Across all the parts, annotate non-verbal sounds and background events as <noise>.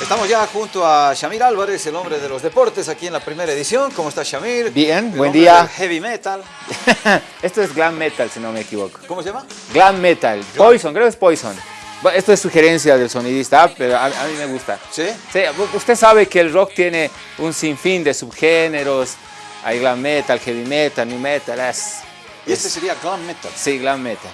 Estamos ya junto a Shamir Álvarez, el hombre de los deportes, aquí en la primera edición. ¿Cómo está Shamir? Bien, El buen día. del Heavy metal. <laughs> Esto es glam metal, si no me equivoco. ¿Cómo se llama? Glam metal. Poison, creo que es Poison. Esto es sugerencia del sonidista, pero a, a mí me gusta. ¿Sí? Sí, usted sabe que el rock tiene un sinfín de subgéneros. Hay glam metal, heavy metal, new metal. Es, Y este sería glam metal. sí, glam metal.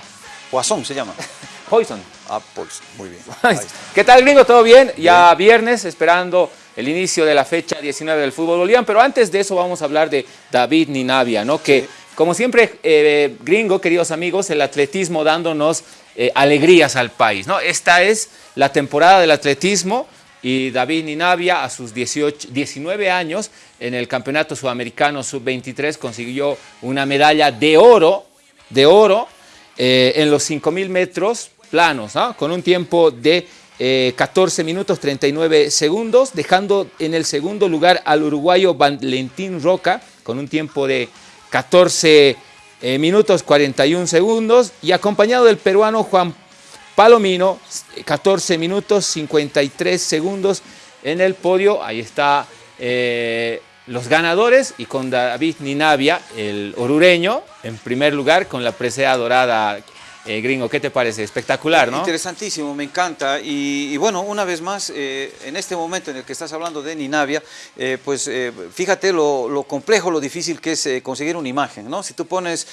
Poison se llama. <laughs> Poison. Ah, pues, muy bien. <laughs> ¿Qué tal, gringo? ¿Todo bien? Ya viernes, esperando el inicio de la fecha 19 del fútbol boliviano, pero antes de eso vamos a hablar de David Ninavia, ¿no? Que, como siempre, eh, gringo, queridos amigos, el atletismo dándonos eh, alegrías al país, ¿no? Esta es la temporada del atletismo y David Ninavia, a sus 18, 19 años, en el Campeonato Sudamericano Sub-23, consiguió una medalla de oro, de oro, eh, en los 5.000 metros planos, ¿no? con un tiempo de eh, 14 minutos 39 segundos, dejando en el segundo lugar al uruguayo Valentín Roca con un tiempo de 14 eh, minutos 41 segundos y acompañado del peruano Juan Palomino, 14 minutos 53 segundos en el podio. Ahí está eh, los ganadores y con David Ninavia, el orureño, en primer lugar con la presea dorada. Eh, gringo, ¿qué te parece? Espectacular, ¿no? Interesantísimo, me encanta. Y, y bueno, una vez más, eh, en este momento en el que estás hablando de Ninavia, eh, pues fíjate lo, lo complejo, lo difícil que es conseguir una imagen, ¿no? Si tú pones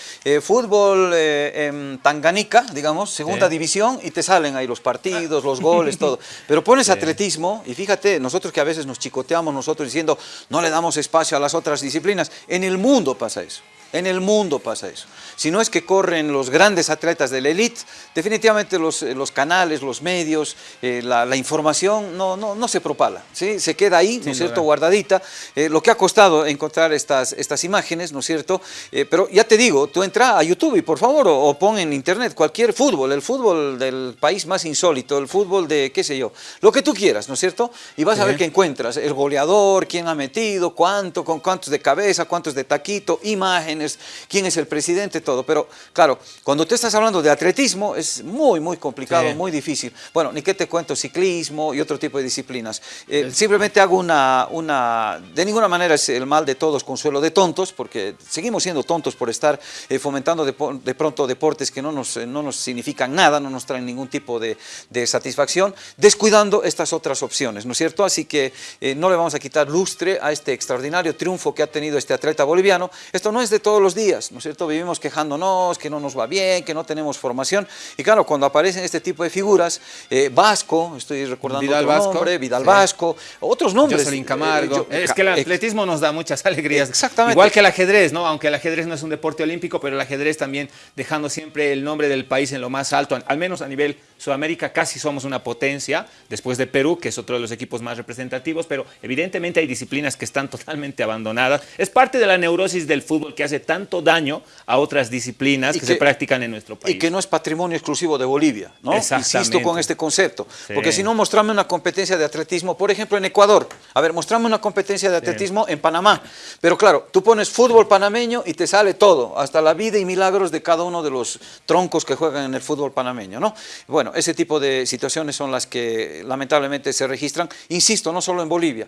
fútbol en Tanganica, digamos, segunda Sí. división, y te salen ahí los partidos, los goles, todo. <laughs> Pero pones atletismo, y fíjate, nosotros que a veces nos chicoteamos nosotros diciendo, no le damos espacio a las otras disciplinas, en el mundo pasa eso. En el mundo pasa eso. Si no es que corren los grandes atletas de la elite, definitivamente los, eh, los canales, los medios, eh, la, la información no, no, no se propala, ¿sí? se queda ahí, ¿no es cierto?, guardadita. Eh, lo que ha costado encontrar estas, estas imágenes, ¿no es cierto? Eh, pero ya te digo, tú entra a YouTube y por favor, o, o pon en internet cualquier fútbol, el fútbol del país más insólito, el fútbol de, qué sé yo, lo que tú quieras, ¿no es cierto? Y vas a ver que encuentras el goleador, quién ha metido, cuánto, con cuántos de cabeza, cuántos de taquito, imágenes, quién es el presidente, todo. Pero claro, cuando tú estás hablando de atletismo es muy, muy complicado, Sí. muy difícil. Bueno, ni qué te cuento, ciclismo y otro tipo de disciplinas. Eh, simplemente hago una, una, de ninguna manera es el mal de todos, consuelo de tontos, porque seguimos siendo tontos por estar eh, fomentando de, pronto deportes que no nos, eh, no nos significan nada, no nos traen ningún tipo de, de satisfacción, descuidando estas otras opciones, ¿no es cierto? Así que eh, no le vamos a quitar lustre a este extraordinario triunfo que ha tenido este atleta boliviano. Esto no es de todos los días, ¿no es cierto? Vivimos quejándonos, que no nos va bien, que no tenemos formación. Y claro, cuando aparecen este tipo de figuras, eh, Vasco, estoy recordando Vidal otro Vasco, nombre, Vidal sí. Vasco, otros nombres. Jocelyn eh, Camargo. yo- es ca- que el atletismo nos da muchas alegrías. Exactamente. Igual que el ajedrez, ¿no? Aunque el ajedrez no es un deporte olímpico, pero el ajedrez también dejando siempre el nombre del país en lo más alto, al menos a nivel Sudamérica, casi somos una potencia, después de Perú, que es otro de los equipos más representativos, pero evidentemente hay disciplinas que están totalmente abandonadas. Es parte de la neurosis del fútbol que hace tanto daño a otras disciplinas que, que- se practican en nuestro país. Y que no es patrimonio exclusivo de Bolivia, ¿no? Exactamente. Insisto con este concepto. Sí. Porque si no, mostrame una competencia de atletismo, por ejemplo, en Ecuador. A ver, mostrame una competencia de atletismo en Panamá. Pero claro, tú pones fútbol panameño y te sale todo, hasta la vida y milagros de cada uno de los troncos que juegan en el fútbol panameño, ¿no? Bueno, ese tipo de situaciones son las que lamentablemente se registran, insisto, no solo en Bolivia.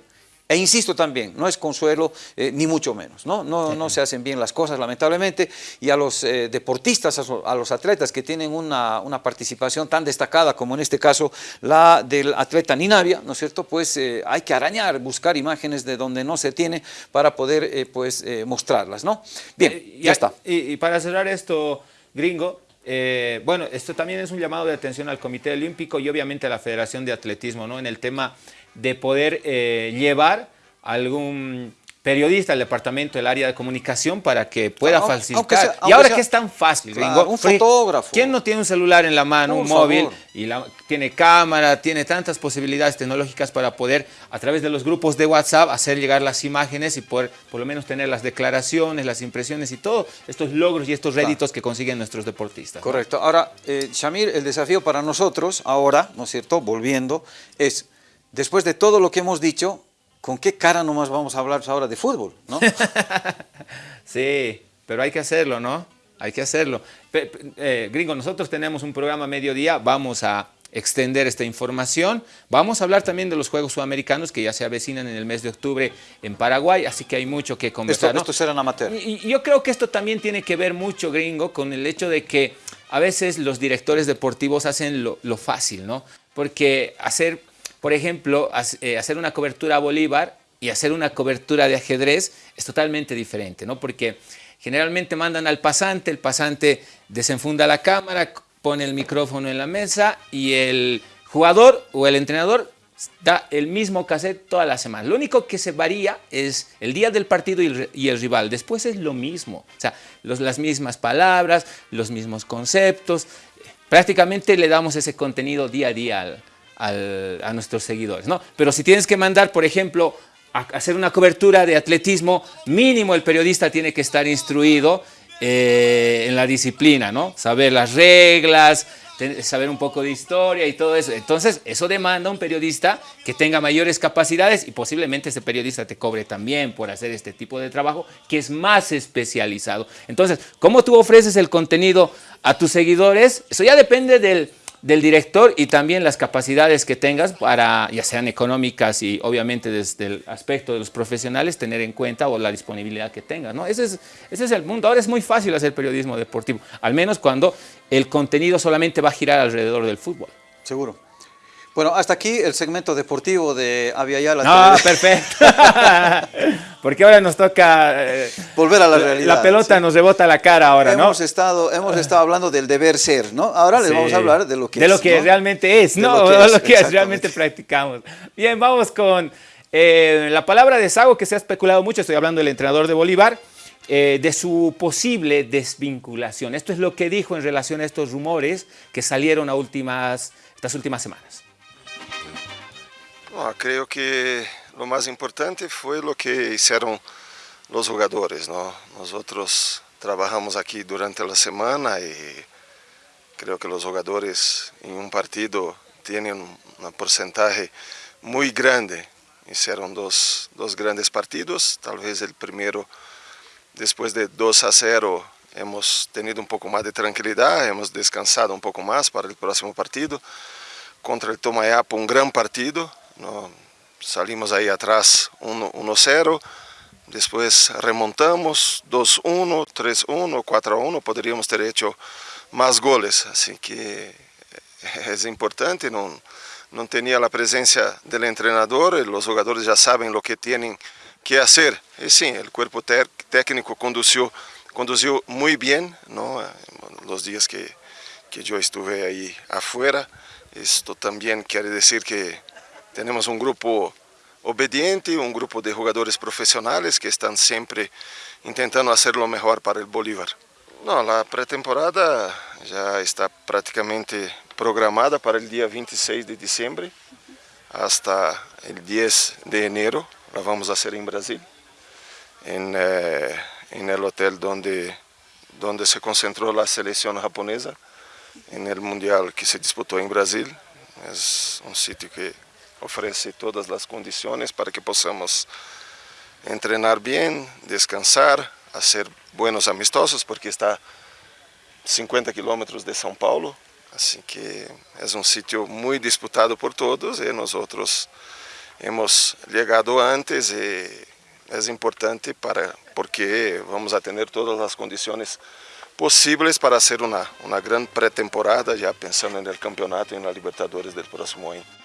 E insisto también, no es consuelo eh, ni mucho menos, ¿no? No, no se hacen bien las cosas lamentablemente y a los eh, deportistas, a, los atletas que tienen una, una participación tan destacada como en este caso la del atleta Ninavia, ¿no es cierto? Pues eh, hay que arañar, buscar imágenes de donde no se tiene para poder pues mostrarlas, ¿no? Bien, ya está. Y, y para cerrar esto, gringo, eh, bueno, esto también es un llamado de atención al Comité Olímpico y obviamente a la Federación de Atletismo, ¿no? En el tema de poder eh, llevar algún periodista al departamento del área de comunicación para que pueda Aunque- facilitar. sea- y ahora sea- que es tan fácil, Claro, un fotógrafo. ¿Quién no tiene un celular en la mano, Por un móvil y la- tiene cámara, tiene tantas posibilidades tecnológicas para poder a través de los grupos de WhatsApp hacer llegar las imágenes y poder por lo menos tener las declaraciones, las impresiones y todos estos logros y estos réditos que consiguen nuestros deportistas. ¿no? Correcto. Ahora, eh, Shamir, el desafío para nosotros ahora, ¿no es cierto?, volviendo, es, después de todo lo que hemos dicho, ¿con qué cara nomás vamos a hablar ahora de fútbol? ¿no? <laughs> Sí, pero hay que hacerlo, ¿no? Hay que hacerlo. Pe- eh, gringo, nosotros tenemos un programa a mediodía, vamos a extender esta información. Vamos a hablar también de los Juegos Sudamericanos que ya se avecinan en el mes de octubre en Paraguay, así que hay mucho que conversar. Esto, será amateur. Y, yo creo que esto también tiene que ver mucho, gringo, con el hecho de que a veces los directores deportivos hacen lo, fácil, ¿no? Porque hacer, por ejemplo, eh, hacer una cobertura a Bolívar y hacer una cobertura de ajedrez es totalmente diferente, ¿no? Porque generalmente mandan al pasante, el pasante desenfunda la cámara, pone el micrófono en la mesa y el jugador o el entrenador da el mismo cassette toda la semana. Lo único que se varía es el día del partido y el, rival. Después es lo mismo. O sea, las mismas palabras, los mismos conceptos. Prácticamente le damos ese contenido día a día a nuestros seguidores. ¿no? Pero si tienes que mandar, por ejemplo, a hacer una cobertura de atletismo, mínimo el periodista tiene que estar instruido eh, en la disciplina, ¿no? Saber las reglas, saber un poco de historia y todo eso. Entonces, eso demanda un periodista que tenga mayores capacidades y posiblemente ese periodista te cobre también por hacer este tipo de trabajo que es más especializado. Entonces, ¿cómo tú ofreces el contenido a tus seguidores? Eso ya depende del del director y también las capacidades que tengas para, ya sean económicas y obviamente desde el aspecto de los profesionales, tener en cuenta o la disponibilidad que tengas. ¿no? Ese, es, ese es el mundo. Ahora es muy fácil hacer periodismo deportivo, al menos cuando el contenido solamente va a girar alrededor del fútbol. Seguro. Bueno, hasta aquí el segmento deportivo de Aviala. Ah, <laughs> perfecto. <laughs> Porque ahora nos toca... Eh, Volver a la realidad. La pelota nos rebota la cara ahora, hemos ¿no? Estado, hemos estado hablando del deber ser, ¿no? Ahora les vamos a hablar de lo que de es. De lo que realmente es, ¿no? De lo que, realmente practicamos. Bien, vamos con eh, la palabra de Sago que se ha especulado mucho. Estoy hablando del entrenador de Bolívar. Eh, de su posible desvinculación. Esto es lo que dijo en relación a estos rumores que salieron a últimas, estas últimas semanas. Ah, creo que lo más importante fue lo que hicieron los jugadores. ¿no? Nosotros trabajamos aquí durante la semana y creo que los jugadores en un partido tienen un porcentaje muy grande. Hicieron dos, dos grandes partidos, tal vez el primero después de 2 a 0 hemos tenido un poco más de tranquilidad, hemos descansado un poco más para el próximo partido. Contra el Tomayapo un gran partido, no, salimos ahí atrás 1-0, después remontamos 2-1, 3-1, 4-1, podríamos ter hecho más goles, así que <laughs> es importante, no, no tenía la presencia del entrenador, los jugadores ya saben lo que tienen que hacer. Y sí, el cuerpo técnico condució, condució muy bien ¿no? los días que, que yo estuve ahí afuera. Esto también quiere decir que tenemos un grupo obediente, un grupo de jugadores profesionales que están siempre intentando hacer lo mejor para el Bolívar. No, la pretemporada ya está prácticamente programada para el día 26 de diciembre hasta el 10 de enero. La vamos a hacer en Brasil, en, eh, en el hotel donde, donde se concentró la selección japonesa en el mundial que se disputó en Brasil. Es un sitio que ofrece todas las condiciones para que podamos entrenar bien, descansar, hacer buenos amistosos, porque está 50 kilómetros de São Paulo, así que es un sitio muy disputado por todos y nosotros hemos llegado antes y es importante para, porque vamos a tener todas las condiciones posibles para hacer una, una gran pretemporada, ya pensando en el campeonato y en la Libertadores del próximo año.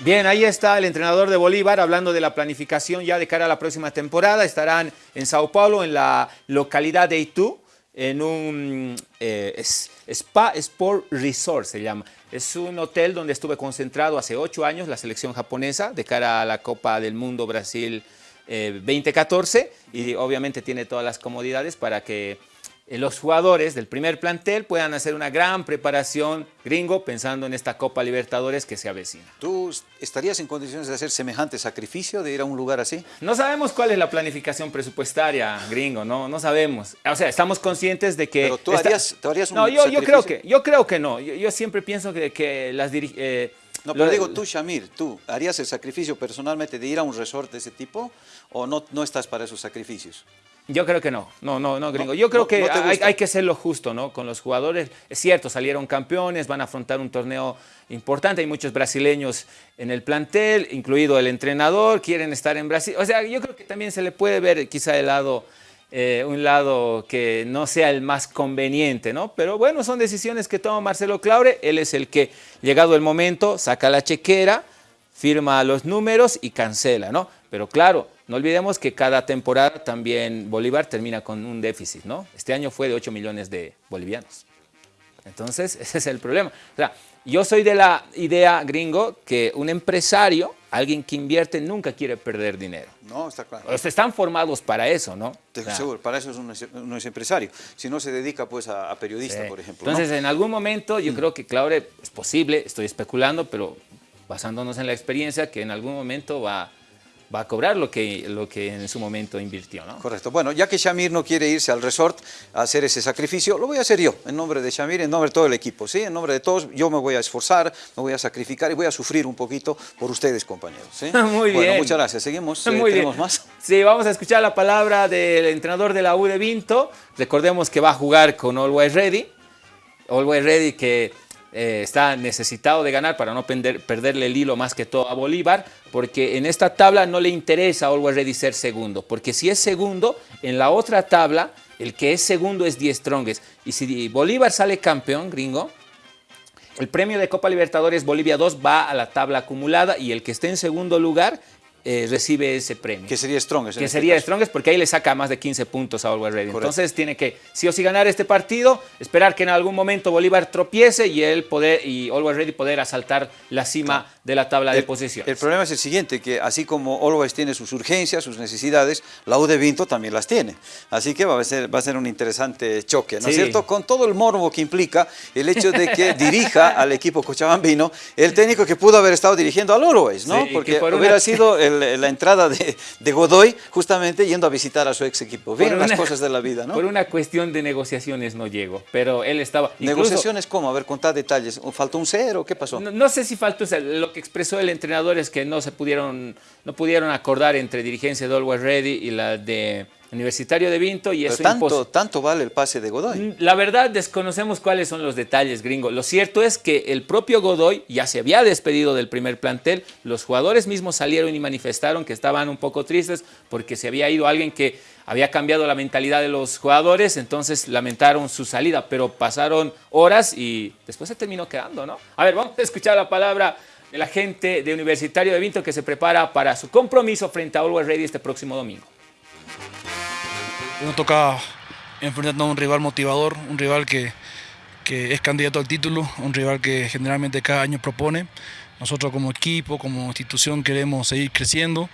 Bien, ahí está el entrenador de Bolívar hablando de la planificación ya de cara a la próxima temporada. Estarán en Sao Paulo, en la localidad de Itu, en un eh, Spa Sport Resort se llama. Es un hotel donde estuve concentrado hace ocho años la selección japonesa de cara a la Copa del Mundo Brasil 2014 eh, y obviamente tiene todas las comodidades para que los jugadores del primer plantel puedan hacer una gran preparación gringo pensando en esta Copa Libertadores que se avecina. ¿Tú estarías en condiciones de hacer semejante sacrificio, de ir a un lugar así? No sabemos cuál es la planificación presupuestaria gringo, no, no sabemos. O sea, estamos conscientes de que... Pero tú harías, un No, yo, yo, creo que, yo creo que no. Yo, siempre pienso que, que las eh, no, pero digo tú, Shamir, ¿tú harías el sacrificio personalmente de ir a un resort de ese tipo o no, no estás para esos sacrificios? Yo creo que no, no, no, no, gringo. Yo creo no- que no hay, que serlo justo, ¿no? Con los jugadores. Es cierto, salieron campeones, van a afrontar un torneo importante. Hay muchos brasileños en el plantel, incluido el entrenador, quieren estar en Brasil. O sea, yo creo que también se le puede ver quizá el lado, eh, un lado que no sea el más conveniente, ¿no? Pero bueno, son decisiones que toma Marcelo Claure. Él es el que, llegado el momento, saca la chequera, firma los números y cancela, ¿no? Pero claro, no olvidemos que cada temporada también Bolívar termina con un déficit, ¿no? Este año fue de 8 millones de bolivianos. Entonces, <laughs> ese es el problema. O sea, yo soy de la idea, gringo, que un empresario, alguien que invierte, nunca quiere perder dinero. No, está claro. O sea, están formados para eso, ¿no? Te- O sea, Seguro, para eso es un, no es empresario. Si no se dedica pues a, a periodista, Sí. por ejemplo. ¿no? Entonces, en algún momento, yo creo que Claure es posible, estoy especulando, pero basándonos en la experiencia, que en algún momento va, va a cobrar lo que, lo que en su momento invirtió, ¿no? Correcto. Bueno, ya que Shamir no quiere irse al resort a hacer ese sacrificio, lo voy a hacer yo, en nombre de Shamir, en nombre de todo el equipo, ¿sí? En nombre de todos, yo me voy a esforzar, me voy a sacrificar y voy a sufrir un poquito por ustedes, compañeros, ¿sí? <laughs> Muy Bueno, bien. muchas gracias. Seguimos. <laughs> eh, Muy bien. ¿Tenemos más? Sí, vamos a escuchar la palabra del entrenador de la U de Vinto. Recordemos que va a jugar con Always Ready. Always Ready que eh, está necesitado de ganar para no perder- perderle el hilo más que todo a Bolívar, porque en esta tabla no le interesa a Always Ready ser segundo, porque si es segundo, en la otra tabla, el que es segundo es 10 Strongest. Y si Bolívar sale campeón, gringo, el premio de Copa Libertadores Bolivia 2 va a la tabla acumulada y el que esté en segundo lugar eh, recibe ese premio. Que sería Strongest. Que este sería caso. Strongest porque ahí le saca más de 15 puntos a Always Ready. Correcto. Entonces tiene que sí o sí ganar este partido, esperar que en algún momento Bolívar tropiece y él poder y Always Ready poder asaltar la cima de la tabla de posiciones. El problema es el siguiente, que así como Always tiene sus urgencias, sus necesidades, la U de Vinto también las tiene. Así que va a ser, va a ser un interesante choque, ¿no es Sí. cierto? Con todo el morbo que implica el hecho de que <laughs> dirija al equipo cochabambino el técnico que pudo haber estado dirigiendo al Always, ¿no? Sí, Porque por hubiera sido el- la entrada de, de Godoy justamente yendo a visitar a su ex equipo. Bien las cosas de la vida, ¿no? Por una cuestión de negociaciones no llegó, pero él estaba... incluso- Negociaciones, ¿cómo? A ver, contad detalles. ¿Faltó un cero? ¿Qué pasó? No, no sé si faltó, o sea, lo que expresó el entrenador es que no se pudieron, no pudieron acordar entre dirigencia de Always Ready y la de Universitario de Vinto y Pero eso tanto, tanto vale el pase de Godoy. La verdad desconocemos cuáles son los detalles, gringo. Lo cierto es que el propio Godoy ya se había despedido del primer plantel. Los jugadores mismos salieron y manifestaron que estaban un poco tristes porque se había ido alguien que había cambiado la mentalidad de los jugadores, entonces lamentaron su salida, pero pasaron horas y después se terminó quedando, ¿no? A ver, vamos a escuchar la palabra de la gente de Universitario de Vinto que se prepara para su compromiso frente a Always Ready este próximo domingo. Nos toca enfrentarnos a un rival motivador, un rival que, que es candidato al título, un rival que generalmente cada año propone. Nosotros como equipo, como institución queremos seguir creciendo.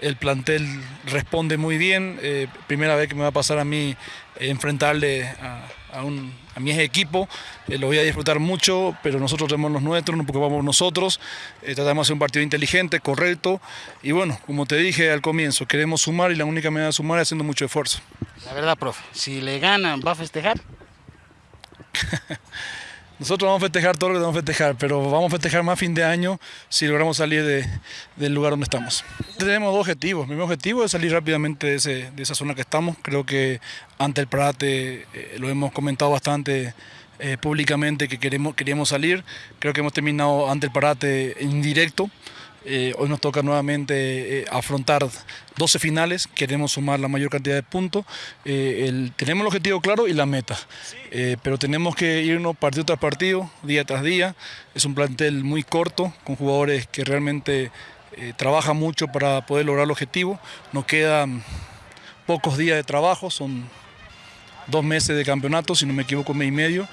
El plantel responde muy bien. eh, primera vez que me va a pasar a mí enfrentarle a, a un, a mi equipo. Eh, lo voy a disfrutar mucho, pero nosotros tenemos los nuestros, nos preocupamos nosotros. Eh, tratamos de hacer un partido inteligente, correcto. Y bueno, como te dije al comienzo, queremos sumar y la única manera de sumar es haciendo mucho esfuerzo. La verdad, profe, si le ganan, ¿va a festejar? <laughs> Nosotros vamos a festejar todo lo que vamos a festejar, pero vamos a festejar más fin de año si logramos salir de- del lugar donde estamos. Tenemos dos objetivos. Mi primer objetivo es salir rápidamente de, ese- de esa zona que estamos. Creo que ante el Prate eh, lo hemos comentado bastante eh, públicamente que queremos, queríamos salir. Creo que hemos terminado ante el Parate indirecto. Eh, hoy nos toca nuevamente eh, afrontar 12 finales, queremos sumar la mayor cantidad de puntos. Eh, el- tenemos el objetivo claro y la meta, Eh, pero tenemos que irnos partido tras partido, día tras día. Es un plantel muy corto, con jugadores que realmente eh, trabajan mucho para poder lograr el objetivo. Nos quedan pocos días de trabajo, son dos meses de campeonato, si no me equivoco, mes y medio.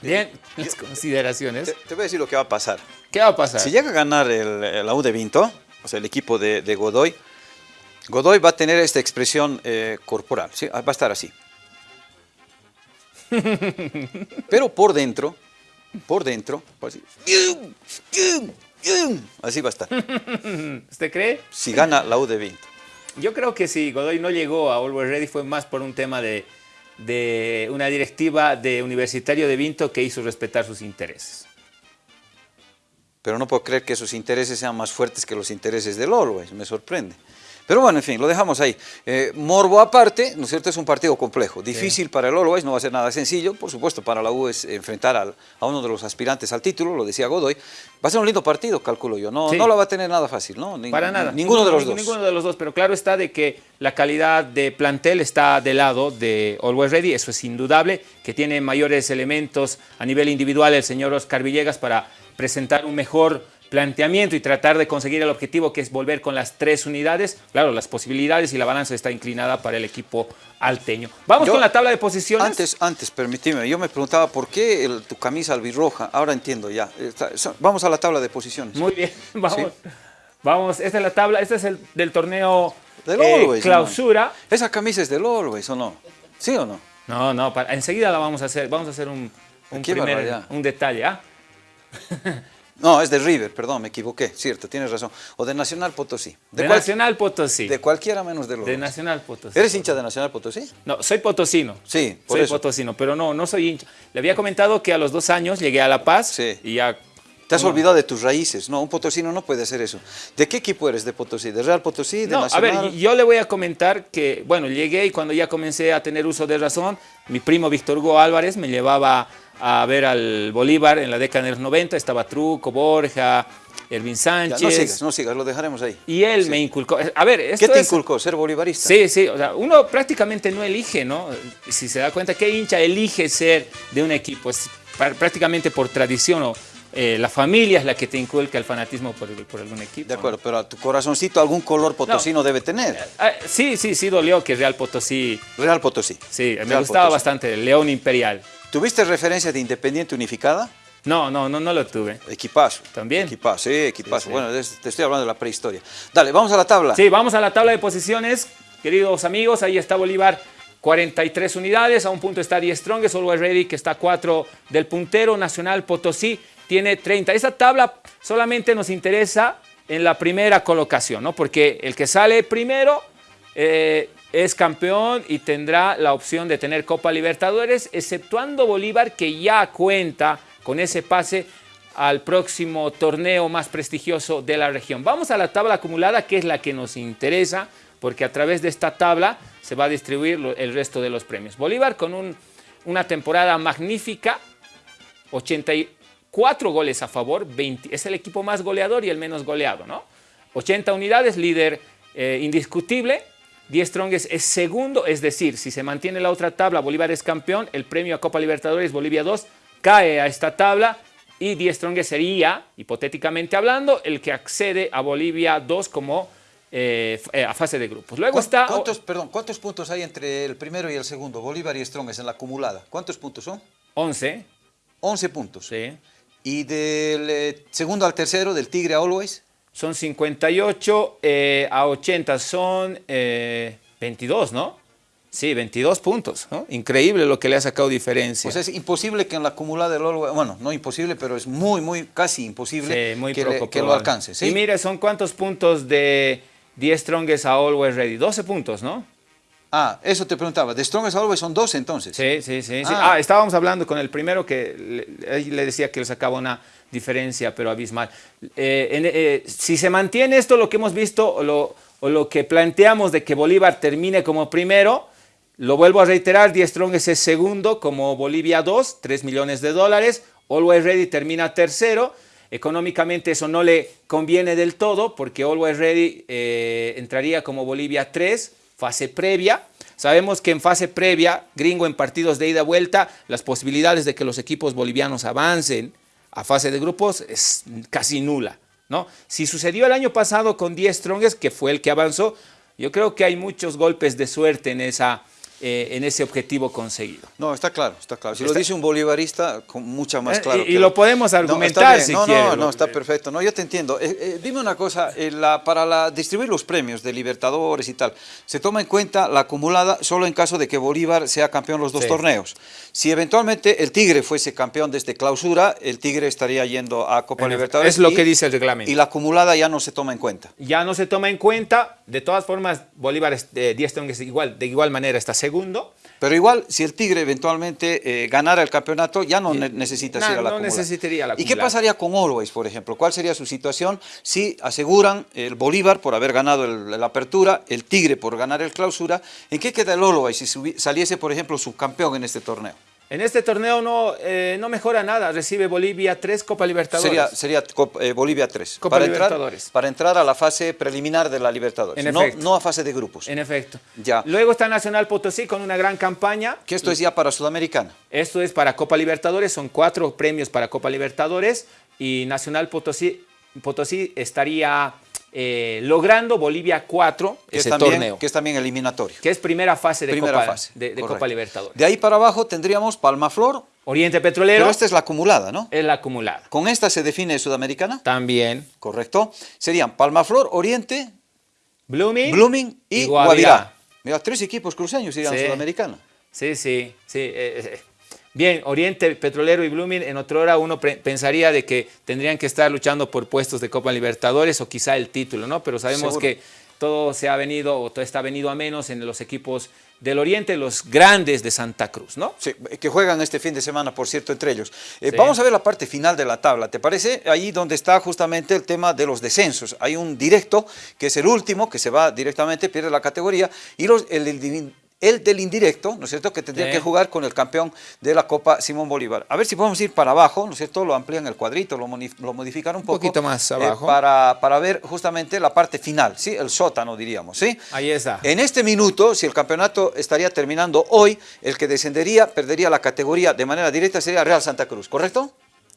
Bien, las consideraciones. Te, te voy a decir lo que va a pasar. ¿Qué va a pasar? Si llega a ganar el, el U de Vinto, o sea, el equipo de, de Godoy, Godoy va a tener esta expresión eh, corporal, ¿sí? va a estar así. <laughs> Pero por dentro, por dentro, va así, va a estar. ¿Usted cree? Si gana la U de Vinto. Yo creo que si Godoy no llegó a Always Ready fue más por un tema de, de una directiva de Universitario de Vinto que hizo respetar sus intereses. Pero no puedo creer que sus intereses sean más fuertes que los intereses del Always, me sorprende. Pero bueno, en fin, lo dejamos ahí. Eh, morbo aparte, ¿no es cierto? Es un partido complejo, difícil para el Always, no va a ser nada sencillo. Por supuesto, para la U es enfrentar al- a uno de los aspirantes al título, lo decía Godoy. Va a ser un lindo partido, calculo yo. No, Sí. no la va a tener nada fácil, ¿no? Ni- Para nada. Ninguno de los dos. Ninguno de los dos, pero claro está de que la calidad de plantel está del lado de Always Ready, eso es indudable, que tiene mayores elementos a nivel individual el señor Oscar Villegas para presentar un mejor planteamiento y tratar de conseguir el objetivo que es volver con las tres unidades. Claro, las posibilidades y la balanza está inclinada para el equipo alteño. Vamos Yo- con la tabla de posiciones. Antes, antes, permíteme, yo me preguntaba por qué el- tu camisa albirroja, ahora entiendo ya. Está- vamos a la tabla de posiciones. Muy bien, <laughs> vamos. Vamos, esta es la tabla, este es el del torneo Del eh, Always, clausura. Esa camisa es del Always, ¿o no? ¿Sí o no? No, no, para- enseguida la vamos a hacer. Vamos a hacer un, un primer un detalle. ¿ah? <laughs> No, es de River, perdón, me equivoqué, cierto, tienes razón. O de Nacional Potosí. De, cual- Nacional Potosí. De cualquiera menos de los De dos. Nacional Potosí. ¿Eres hincha de Nacional Potosí? No, soy potosino. Sí, por soy eso. potosino, pero no, no soy hincha. Le había comentado que a los dos años llegué a La Paz Sí. y ya. Te has olvidado de tus raíces. No, un potosino no puede hacer eso. ¿De qué equipo eres de Potosí? ¿De Real Potosí? ¿De No, a Nacional? ver, yo le voy a comentar que, bueno, llegué y cuando ya comencé a tener uso de razón, mi primo Víctor Hugo Álvarez me llevaba a ver al Bolívar en la década de los 90, estaba Truco, Borja, Ervin Ya, Sánchez. no sigas, no sigas, lo dejaremos ahí. Y él me inculcó. A ver, esto ¿Qué te es- inculcó? ¿Ser bolivarista? Sí, sí, o sea, uno prácticamente no elige, ¿no? Si se da cuenta, ¿qué hincha elige ser de un equipo? Es pr- prácticamente por tradición o eh, la familia es la que te inculca el fanatismo por, por algún equipo. De ¿no? acuerdo, pero a tu corazoncito algún color potosino debe tener. Ah, sí, sí, sí dolió que Real Potosí, Real Potosí. sí, me gustaba Potosí. bastante, el León Imperial. ¿Tuviste referencia de Independiente Unificada? No, no, no, no lo tuve. Equipazo. ¿También? Equipazo, sí, equipazo. Sí, sí. Bueno, te estoy hablando de la prehistoria. Dale, vamos a la tabla. Sí, vamos a la tabla de posiciones, queridos amigos. Ahí está Bolívar, 43 unidades. A un punto está Die Strongest, Always Ready, que está a 4 del puntero. Nacional Potosí tiene 30. Esa tabla solamente nos interesa en la primera colocación, ¿no? Porque el que sale primero eh, es campeón y tendrá la opción de tener Copa Libertadores, exceptuando Bolívar, que ya cuenta con ese pase al próximo torneo más prestigioso de la región. Vamos a la tabla acumulada, que es la que nos interesa, porque a través de esta tabla se va a distribuir el resto de los premios. Bolívar con un- una temporada magnífica, 84 goles a favor, 20 es el equipo más goleador y el menos goleado, ¿no? 80 unidades, líder eh, indiscutible. 10 Strongest es segundo, es decir, si se mantiene la otra tabla, Bolívar es campeón, el premio a Copa Libertadores Bolivia 2 cae a esta tabla y 10 Strongest sería, hipotéticamente hablando, el que accede a Bolivia 2 como eh, eh, a fase de grupos. Luego ¿Cuán- está... ¿Cuántos, perdón, ¿Cuántos puntos hay entre el primero y el segundo? Bolívar y Strongest en la acumulada. ¿Cuántos puntos son? 11, 11 puntos. sí. ¿Y del eh, segundo al tercero, del Tigre a Always? Son 58 eh, a 80, son eh, 22, ¿no? Sí, 22 puntos, ¿no? Increíble lo que le ha sacado diferencia. Sea, es imposible que en la acumulada del Always, bueno, no imposible, pero es muy, muy, casi imposible Sí, muy que, le- que lo alcance. ¿sí? Y mire, son cuántos puntos de 10 Strongest a Always Ready. 12 puntos, ¿no? Ah, eso te preguntaba. De Strongest Always son 12 entonces. Sí, sí, sí. sí. Ah. Ah, estábamos hablando con el primero que le, le decía que le sacaba una diferencia, pero abismal. Eh, eh, si se mantiene esto, lo que hemos visto, o lo, o lo que planteamos de que Bolívar termine como primero, lo vuelvo a reiterar, Die Strongest es segundo como Bolivia 2, 3 millones de dólares. Always Ready termina tercero. Económicamente eso no le conviene del todo porque Always Ready eh, entraría como Bolivia 3, fase previa. Sabemos que en fase previa, gringo en partidos de ida y vuelta, las posibilidades de que los equipos bolivianos avancen a fase de grupos es casi nula. ¿no? Si sucedió el año pasado con 10 Strongest, que fue el que avanzó, yo creo que hay muchos golpes de suerte en, esa, eh, en ese objetivo conseguido. No, está claro, está claro. Si Está- lo dice un bolivarista, con mucha más Eh, claro. y- lo podemos No, argumentar bien. si no, quiere, No, lo- no, está perfecto. No, yo te entiendo. Eh, dime una cosa, la- para la, distribuir los premios de Libertadores y tal, se toma en cuenta la acumulada solo en caso de que Bolívar sea campeón los dos Sí. torneos. Si eventualmente el Tigre fuese campeón desde clausura, el Tigre estaría yendo a Copa En- Libertadores. es lo y- que dice el reglamento. Y la acumulada ya no se toma en cuenta. ya no se toma en cuenta. De todas formas, Bolívar es- de 10 Strongest igual, de igual manera está segundo. Pero igual, si el Tigre eventualmente eh, ganara el campeonato, ya no ne necesita No, ir a la no necesitaría la ¿Y qué pasaría con Always, por ejemplo? ¿Cuál sería su situación si aseguran el Bolívar por haber ganado el, la apertura, el Tigre por ganar el clausura? ¿En qué queda el Always si saliese, por ejemplo, subcampeón en este torneo? En este torneo no, eh, no mejora nada. Recibe Bolivia tres Copa Libertadores. Sería, sería Cop- eh, Bolivia 3. Copa para Libertadores. Entrar, para entrar a la fase preliminar de la Libertadores, En no, efecto. no a fase de grupos. En efecto. Ya. Luego está Nacional Potosí con una gran campaña. Que esto es ya para Sudamericana. Esto es para Copa Libertadores, son cuatro premios para Copa Libertadores y Nacional Potosí, Potosí estaría eh, logrando Bolivia 4 Que es, ese también, torneo, que es también eliminatorio. que es primera fase de, Primera Copa, fase. de. Copa Libertadores. De ahí para abajo tendríamos Palmaflor, Oriente Petrolero pero esta es la acumulada, ¿no? es la acumulada. Con esta se define Sudamericana, También correcto. Serían Palmaflor, Oriente, Blooming, Blooming y, y Guavirá. Guavirá. Mira, tres equipos cruceños irían Sí. a Sudamericana. Sí, sí, sí. eh, eh, Bien, Oriente Petrolero y Blooming, en otra hora uno pensaría de que tendrían que estar luchando por puestos de Copa Libertadores o quizá el título, ¿no? Pero sabemos Seguro. que todo se ha venido o todo está venido a menos en los equipos del Oriente, los grandes de Santa Cruz, ¿no? Sí, que juegan este fin de semana, por cierto, entre ellos. Eh, Sí. Vamos a ver la parte final de la tabla, ¿te parece? Ahí donde está justamente el tema de los descensos. Hay un directo, que es el último, que se va directamente, pierde la categoría, y los, el, el- el del indirecto, ¿no es cierto?, que tendría Sí. que jugar con el campeón de la Copa Simón Bolívar. A ver si podemos ir para abajo, ¿no es cierto?, lo amplían el cuadrito, lo, lo modifican un poco. poquito más eh, abajo. para, para ver justamente la parte final, ¿sí? El sótano, diríamos, ¿sí? Ahí está. En este minuto, si el campeonato estaría terminando hoy, el que descendería, perdería la categoría de manera directa, sería Real Santa Cruz, ¿correcto?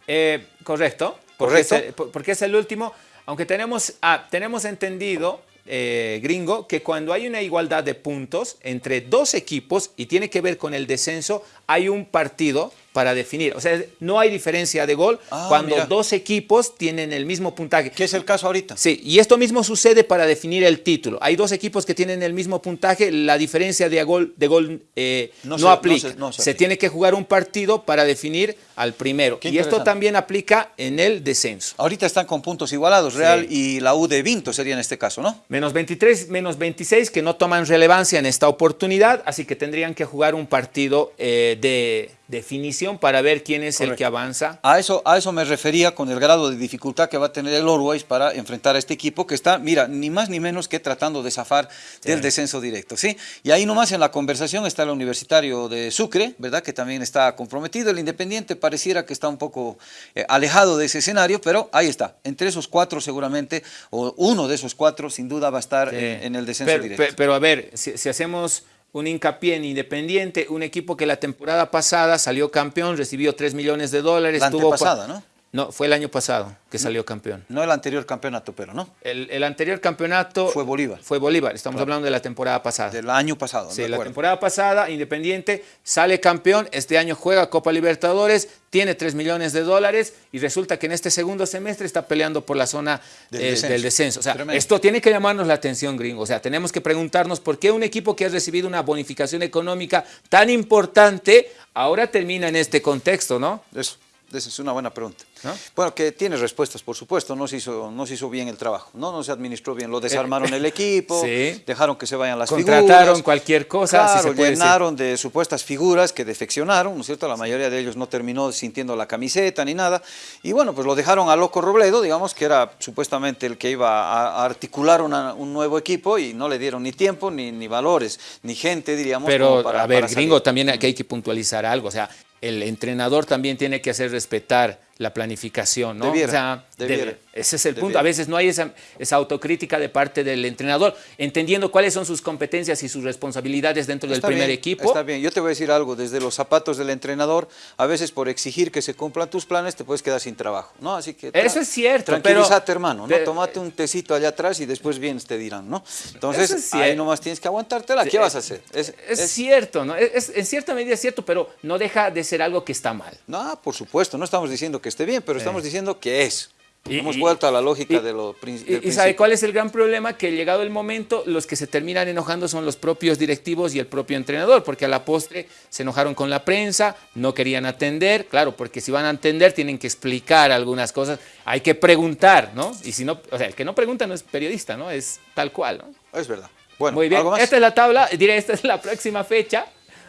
Eh, correcto. Porque Correcto. Es el, por- porque es el último. Aunque tenemos, ah, tenemos entendido, eh, gringo, que cuando hay una igualdad de puntos entre dos equipos y tiene que ver con el descenso, hay un partido para definir. O sea, no hay diferencia de gol Ah, cuando mira. dos equipos tienen el mismo puntaje. ¿Qué es el caso ahorita? Sí, y esto mismo sucede para definir el título. Hay dos equipos que tienen el mismo puntaje, la diferencia de gol, de gol eh, No no, se- no aplica. se- no se se aplica. tiene que jugar un partido para definir al primero. Qué Y esto también aplica en el descenso. Ahorita están con puntos igualados, Real Sí. y la U de Vinto sería en este caso, ¿no? Menos 23, menos 26 que no toman relevancia en esta oportunidad, así que tendrían que jugar un partido eh, de definición para ver quién es el que avanza. A eso, a eso me refería con el grado de dificultad que va a tener el Always para enfrentar a este equipo que está, mira, ni más ni menos que tratando de zafar del descenso directo, ¿sí? Y ahí nomás en la conversación está el Universitario de Sucre, ¿verdad? Que también está comprometido. El Independiente pareciera que está un poco eh, alejado de ese escenario, pero ahí está. Entre esos cuatro seguramente, o uno de esos cuatro sin duda va a estar Sí. en, en el descenso pero, directo. pe- pero a ver, si, si hacemos un hincapié en Independiente, un equipo que la temporada pasada salió campeón, recibió 3 millones de dólares. La tuvo antepasada, ¿no? No, fue el año pasado que salió campeón. No el anterior campeonato, pero no. El, el anterior campeonato Fue Bolívar. Fue Bolívar, estamos hablando de la temporada pasada. Del año pasado, Sí, la temporada pasada, Independiente sale campeón, este año juega Copa Libertadores, tiene 3 millones de dólares y resulta que en este segundo semestre está peleando por la zona Del eh, descenso. del descenso. O sea, Tremendo. esto tiene que llamarnos la atención, gringo. O sea, tenemos que preguntarnos por qué un equipo que ha recibido una bonificación económica tan importante ahora termina en este contexto, ¿no? Eso, esa es una buena pregunta. ¿No? Bueno, que tiene respuestas, por supuesto, no se, hizo, no se hizo bien el trabajo, no, no se administró bien, lo desarmaron el <laughs> equipo, Sí. dejaron que se vayan las Contrataron figuras. cualquier cosa, si Claro, se puede decir. de supuestas figuras que defeccionaron, ¿no es cierto? La mayoría de ellos no terminó sintiendo la camiseta ni nada. Y bueno, pues lo dejaron a Loco Robledo, digamos, que era supuestamente el que iba a, articular una- un nuevo equipo y no le dieron ni tiempo, ni, ni valores, ni gente, diríamos. Pero, para- a ver, para gringo, también aquí hay que puntualizar algo. O sea, el entrenador también tiene que hacer respetar la planificación, ¿no? Debiera, o sea, debiera, debe- ese es el punto. A veces no hay esa, esa autocrítica de parte del entrenador, entendiendo cuáles son sus competencias y sus responsabilidades dentro del primer bien, equipo. Está bien, yo te voy a decir algo, desde los zapatos del entrenador, a veces por exigir que se cumplan tus planes te puedes quedar sin trabajo, ¿no? Así que... Eso es cierto, Tranquilízate, pero- hermano, ¿no? pero- Tómate un tecito allá atrás y después vienes te dirán, ¿no? Entonces, es ahí nomás tienes que aguantártela, ¿qué vas a hacer? Es, Es, es- cierto, ¿no? En cierta medida es cierto, pero no deja de ser algo que está mal. No, por supuesto, no estamos diciendo que esté bien, pero estamos diciendo que es. Y- Hemos vuelto a la lógica y- de lo prin- del Y, sabe cuál es el gran problema? Que llegado el momento, los que se terminan enojando son los propios directivos y el propio entrenador, porque a la postre se enojaron con la prensa, no querían atender, claro, porque si van a atender tienen que explicar algunas cosas, hay que preguntar, ¿no? Y si no, o sea, el que no pregunta no es periodista, ¿no? Es tal cual, ¿no? Es verdad. Bueno, Muy bien, ¿algo más? esta es la tabla, diré, esta es la próxima fecha.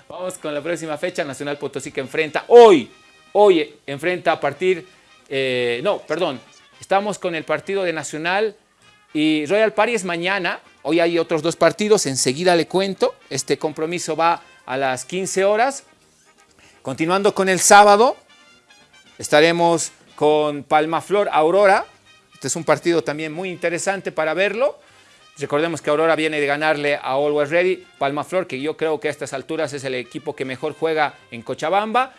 Vamos con la próxima fecha. Nacional Potosí que enfrenta hoy. Hoy enfrenta a partir... eh, no, perdón. Estamos con el partido de Nacional y Royal Party es mañana. Hoy hay otros dos partidos. Enseguida le cuento. Este compromiso va a las 15 horas. Continuando con el sábado, estaremos con Palmaflor Aurora. Este es un partido también muy interesante para verlo. Recordemos que Aurora viene de ganarle a Always Ready. Palmaflor, que yo creo que a estas alturas es el equipo que mejor juega en Cochabamba.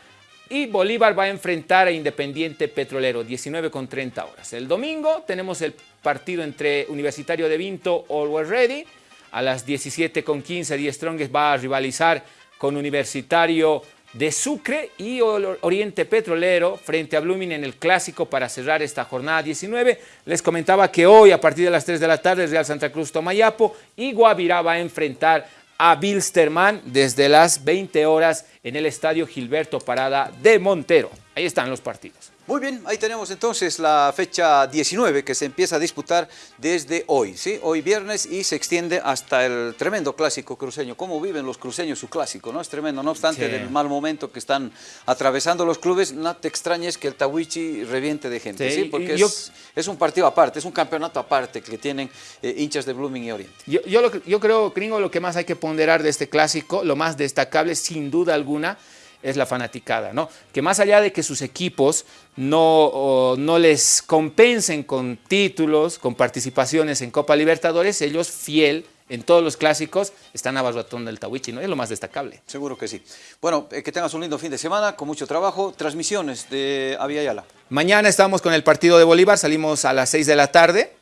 Y Bolívar va a enfrentar a Independiente Petrolero, 19 con 30 horas. El domingo tenemos el partido entre Universitario de Vinto, Always Ready. A las 17 con 15, Die Strongest va a rivalizar con Universitario de Sucre y Oriente Petrolero frente a Blooming en el Clásico para cerrar esta jornada 19. Les comentaba que hoy a partir de las 3 de la tarde Real Santa Cruz Tomayapo y Guavirá va a enfrentar a Bilsterman desde las 20 horas en el Estadio Gilberto Parada de Montero. Ahí están los partidos. Muy bien, ahí tenemos entonces la fecha 19 que se empieza a disputar desde hoy, ¿sí? Hoy viernes y se extiende hasta el tremendo clásico cruceño. ¿Cómo viven los cruceños su clásico? ¿no? Es tremendo, no obstante Sí. del mal momento que están atravesando los clubes, no te extrañes que el Tawichi reviente de gente, Sí, Porque yo- es, es un partido aparte, es un campeonato aparte que tienen eh, hinchas de Blooming y Oriente. Yo, yo, lo yo creo, gringo, lo que más hay que ponderar de este clásico, lo más destacable, sin duda alguna, es la fanaticada, ¿no? Que más allá de que sus equipos no, no les compensen con títulos, con participaciones en Copa Libertadores, ellos fiel en todos los clásicos están abarrotando el Tawichi, ¿no? Es lo más destacable. Seguro que sí. Bueno, eh, que tengas un lindo fin de semana, con mucho trabajo. Transmisiones de Avia Yala. Mañana estamos con el partido de Bolívar, salimos a las 6 de la tarde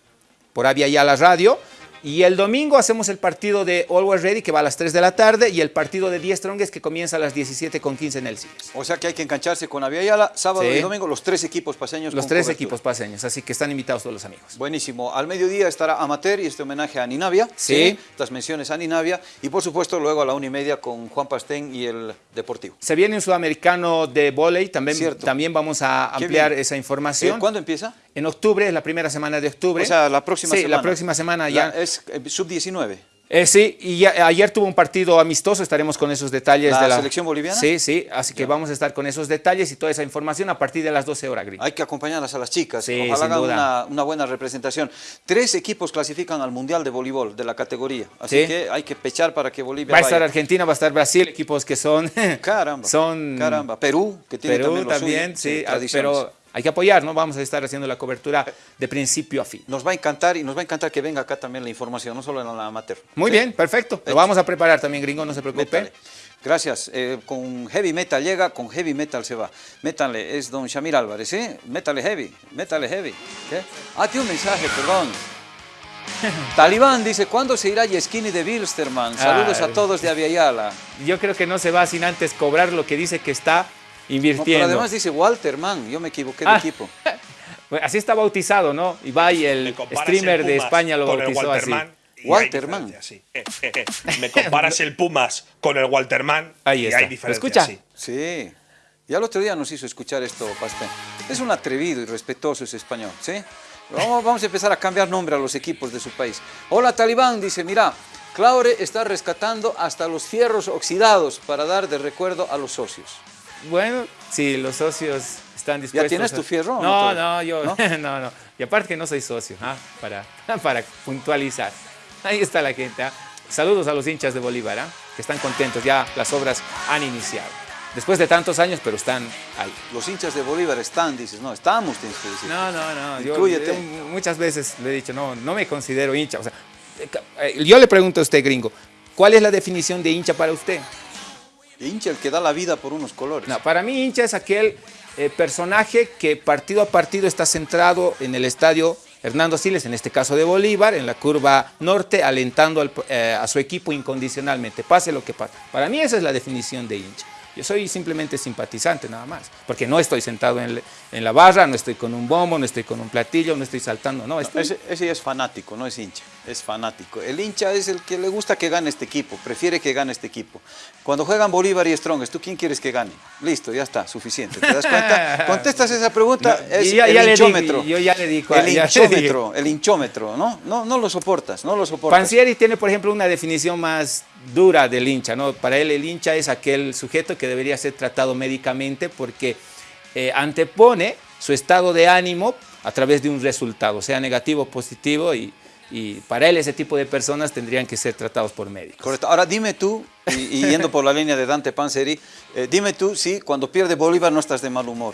por Avia Yala Radio. Y el domingo hacemos el partido de Always Ready que va a las 3 de la tarde y el partido de 10 Strongest que comienza a las 17.15 en el CIES. O sea que hay que engancharse con Avia Yala, sábado Sí. y domingo, los tres equipos paseños. Los con tres cobertura. equipos paseños, así que están invitados todos los amigos. Buenísimo. Al mediodía estará Amateur y este homenaje a Ninavia. Sí. Estas menciones a Ninavia. Y por supuesto luego a la una y media con Juan Pastén y el Deportivo. Se viene un sudamericano de volei, también, Cierto. también vamos a ampliar esa Eh, información. ¿Cuándo empieza? En octubre, es la primera semana de octubre. O sea, la próxima sí, semana. la próxima semana ya. La- es eh, sub-19. Eh, sí, y ya- ayer tuvo un partido amistoso, estaremos con esos detalles ¿La de la selección boliviana? Sí, sí, así que vamos a estar con esos detalles y toda esa información a partir de las 12 horas, Gris. Hay que acompañarlas a las chicas. Sí, Ojalá sin hagan duda. una, una buena representación. Tres equipos clasifican al Mundial de Voleibol de la categoría. Así Sí. que hay que pechar para que Bolivia Va a vaya. estar Argentina, va a estar Brasil, equipos que son... Caramba. <laughs> Son... Caramba. Perú, que tiene Perú también, lo también, suyo, sí, ah, pero hay que apoyar, ¿no? Vamos a estar haciendo la cobertura de principio a fin. Nos va a encantar y nos va a encantar que venga acá también la información, no solo en la amateur. Muy ¿Sí? bien, perfecto. Lo vamos a preparar también, gringo, no se preocupe. Métale. Gracias. Eh, con heavy metal llega, con heavy metal se va. Métanle, es don Shamir Álvarez, ¿sí? Métale heavy, métale heavy. ¿Qué? Ah, tiene un mensaje, perdón. <laughs> Talibán dice, ¿cuándo se irá Yeskini de Bilsterman? Saludos Ah. a todos de Aviala. Yo creo que no se va sin antes cobrar lo que dice que está No, pero invirtiendo. además dice Walter, man, yo me equivoqué de Ah. equipo. <laughs> Bueno, así está bautizado, ¿no? Ibai, el streamer el de España, lo bautizó así. Hay Walterman. sí. Eh, eh, eh. Me comparas el Pumas con el Walterman Ahí y está. hay ¿Lo diferencia. escucha? sí. Sí. Ya el otro día nos hizo escuchar esto, Pastén. Es un atrevido y respetuoso ese español, ¿sí? Vamos, vamos a empezar a cambiar nombre a los equipos de su país. Hola, Talibán, dice, mira, Claure está rescatando hasta los fierros oxidados para dar de recuerdo a los socios. Bueno, sí, los socios están dispuestos. tienes a- tu fierro no No, no, yo ¿No? <laughs> ¿No? no, Y aparte que no soy socio, ah, para, <laughs> para puntualizar. Ahí está la gente. ah. Saludos a los hinchas de Bolívar, ah, que están contentos, ya las obras han iniciado. Después de tantos años, pero están ahí. Los hinchas de Bolívar están, dices, no, estamos, tienes que decir. No, no, no. Yo, Inclúyete. yo muchas veces le he dicho, no, no me considero hincha. O sea, eh, eh, yo le pregunto a usted, gringo, ¿cuál es la definición de hincha para usted? Hincha el que da la vida por unos colores. Para mí hincha es aquel eh, personaje que partido a partido está centrado en el estadio Hernando Siles, en este caso de Bolívar, en la curva norte, alentando al- eh, a su equipo incondicionalmente, pase lo que pase. Para mí esa es la definición de hincha. Yo soy simplemente simpatizante nada más, porque no estoy sentado en, le- en la barra, no estoy con un bombo, no estoy con un platillo, no estoy saltando, no, estoy- Ese, ese es fanático, no es hincha, es fanático. El hincha es el que le gusta que gane este equipo, prefiere que gane este equipo. Cuando juegan Bolívar y Strongest, ¿tú quién quieres que gane? Listo, ya está, suficiente. ¿Te das cuenta? <laughs> Contestas esa pregunta, No, es ya- el ya di- hinchómetro. yo ya le di El hinchómetro, el hinchómetro, ¿no? No, no lo soportas, no lo soportas. Pansieri tiene, por ejemplo, una definición más dura del hincha, ¿no? Para él el hincha es aquel sujeto que debería ser tratado médicamente porque eh, antepone su estado de ánimo a través de un resultado, sea negativo o positivo, y, y para él ese tipo de personas tendrían que ser tratados por médicos. Correcto. Ahora dime tú, y, y yendo por la línea de Dante Panzeri, eh, dime tú si cuando pierde Bolívar no estás de mal humor.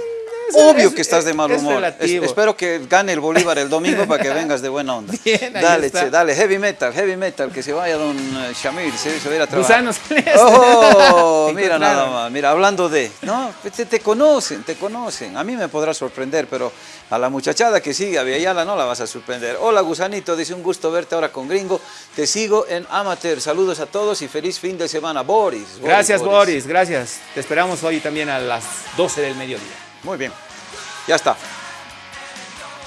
Obvio es- que estás de mal es humor. Es- espero que gane el Bolívar el domingo para que <laughs> vengas de buena onda. Bien, dale, che, dale, heavy metal, heavy metal, que se vaya don eh, Shamir, se, se va a ir a trabajar. Gusanos. Oh, <laughs> mira nada más, mira, hablando de, no, te, te conocen, te conocen. A mí me podrá sorprender, pero a la muchachada que sigue a Villayala no la vas a sorprender. Hola, Gusanito, dice un gusto verte ahora con Gringo. Te sigo en Amateur. Saludos a todos y feliz fin de semana. Boris. Boris, Gracias, Boris, gracias. Te esperamos hoy también a las 12 del mediodía. Muy bien, ya está.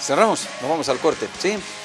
Cerramos, nos vamos al corte, ¿sí?